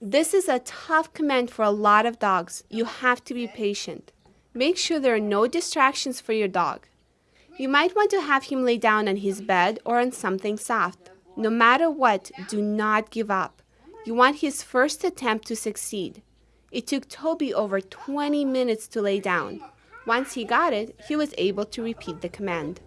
This is a tough command for a lot of dogs. You have to be patient. Make sure there are no distractions for your dog. You might want to have him lay down on his bed or on something soft. No matter what, do not give up. You want his first attempt to succeed. It took Toby over 20 minutes to lay down. Once he got it, he was able to repeat the command.